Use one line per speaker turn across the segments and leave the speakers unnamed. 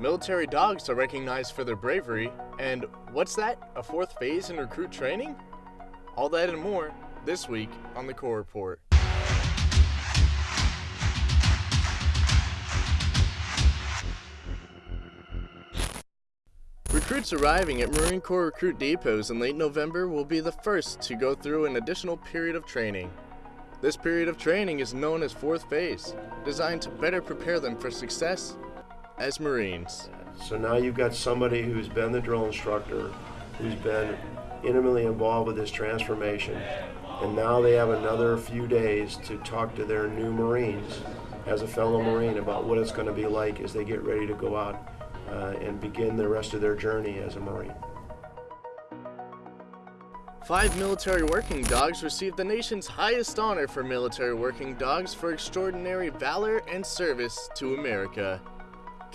Military dogs are recognized for their bravery, and what's that? A fourth phase in recruit training? All that and more this week on the Corps Report. Recruits arriving at Marine Corps recruit depots in late November will be the first to go through an additional period of training. This period of training is known as fourth phase, designed to better prepare them for success as Marines.
So now you've got somebody who's been the drill instructor, who's been intimately involved with this transformation, and now they have another few days to talk to their new Marines as a fellow Marine about what it's going to be like as they get ready to go out uh, and begin the rest of their journey as a Marine.
Five military working dogs received the nation's highest honor for military working dogs for extraordinary valor and service to America.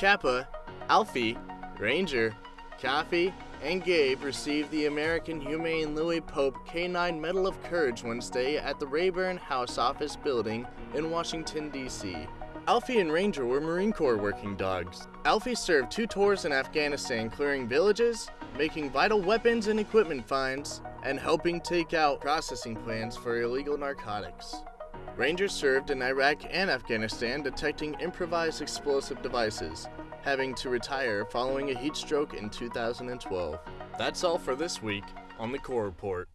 Kappa, Alfie, Ranger, Coffee, and Gabe received the American Humane Lois Pope K9 Medal of Courage Wednesday at the Rayburn House Office Building in Washington, D.C. Alfie and Ranger were Marine Corps working dogs. Alfie served two tours in Afghanistan clearing villages, making vital weapons and equipment finds, and helping take out processing plants for illegal narcotics. Ranger served in Iraq and Afghanistan detecting improvised explosive devices, having to retire following a heat stroke in 2012. That's all for this week on the Corps Report.